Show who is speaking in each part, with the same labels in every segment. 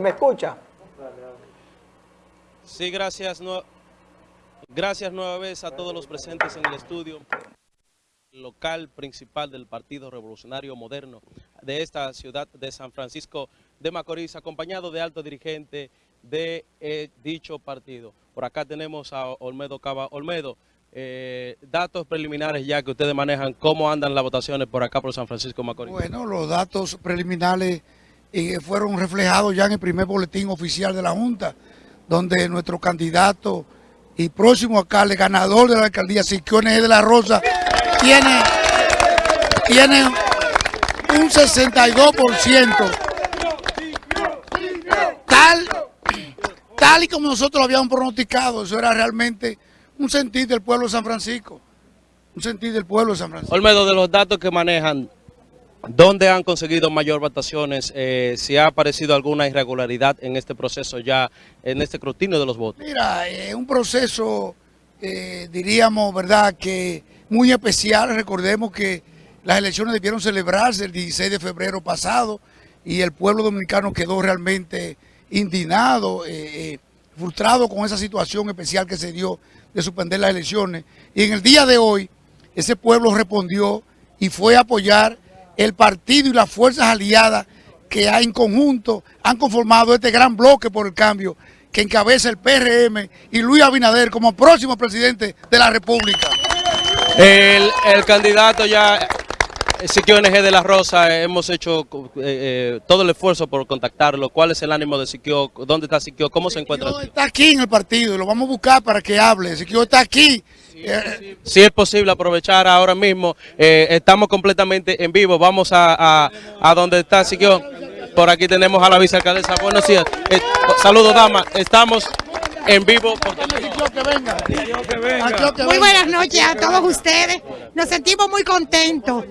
Speaker 1: ¿Me escucha?
Speaker 2: Sí, gracias. gracias nueva vez a todos los presentes en el estudio local principal del Partido Revolucionario Moderno de esta ciudad de San Francisco de Macorís, acompañado de alto dirigente de eh, dicho partido. Por acá tenemos a Olmedo Cava. Olmedo, eh, datos preliminares ya que ustedes manejan, ¿cómo andan las votaciones por acá por San Francisco de Macorís?
Speaker 3: Bueno, los datos preliminares eh, fueron reflejados ya en el primer boletín oficial de la Junta, donde nuestro candidato y próximo alcalde, ganador de la alcaldía, Siquiones de la Rosa, tiene, tiene un 62%, tal, tal y como nosotros lo habíamos pronosticado, eso era realmente un sentir del pueblo de San Francisco, un sentir del pueblo de San Francisco.
Speaker 2: Olmedo, de los datos que manejan, ¿Dónde han conseguido mayor votaciones? Eh, si ha aparecido alguna irregularidad en este proceso ya, en este escrutinio de los votos.
Speaker 3: Mira, es un proceso, eh, diríamos, ¿verdad?, que muy especial. Recordemos que las elecciones debieron celebrarse el 16 de febrero pasado y el pueblo dominicano quedó realmente indignado, eh, frustrado con esa situación especial que se dio de suspender las elecciones. Y en el día de hoy, ese pueblo respondió y fue a apoyar el partido y las fuerzas aliadas que hay en conjunto han conformado este gran bloque por el cambio que encabeza el PRM y Luis Abinader como próximo presidente de la República.
Speaker 2: El, candidato ya, Siquio NG de la Rosa, hemos hecho eh, eh, todo el esfuerzo por contactarlo. ¿Cuál es el ánimo de Siquio? ¿Dónde está Siquio? ¿Cómo se encuentra?
Speaker 3: está aquí en el partido, lo vamos a buscar para que hable. Siquio está aquí
Speaker 2: si es posible aprovechar ahora mismo, eh, estamos completamente en vivo, vamos a, a, donde está Siquio, por aquí tenemos a la vicealcaldesa, buenos días, eh, saludos dama, estamos en vivo.
Speaker 4: Muy buenas noches a todos ustedes, nos sentimos muy contentos,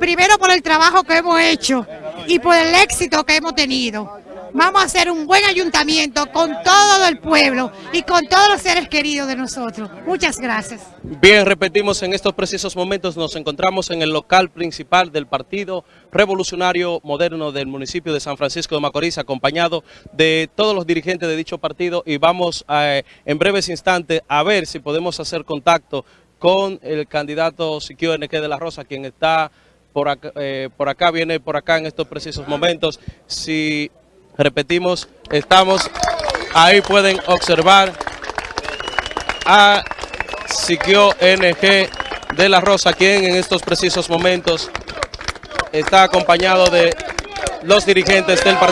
Speaker 4: primero por el trabajo que hemos hecho y por el éxito que hemos tenido vamos a hacer un buen ayuntamiento con todo el pueblo y con todos los seres queridos de nosotros. Muchas gracias.
Speaker 2: Bien, repetimos, en estos precisos momentos nos encontramos en el local principal del Partido Revolucionario Moderno del municipio de San Francisco de Macorís, acompañado de todos los dirigentes de dicho partido y vamos a, en breves instantes a ver si podemos hacer contacto con el candidato Siquio NQ de la Rosa, quien está por acá, eh, por acá, viene por acá en estos precisos momentos. Si Repetimos, estamos, ahí pueden observar a Siquio NG de la Rosa, quien en estos precisos momentos está acompañado de los dirigentes del partido.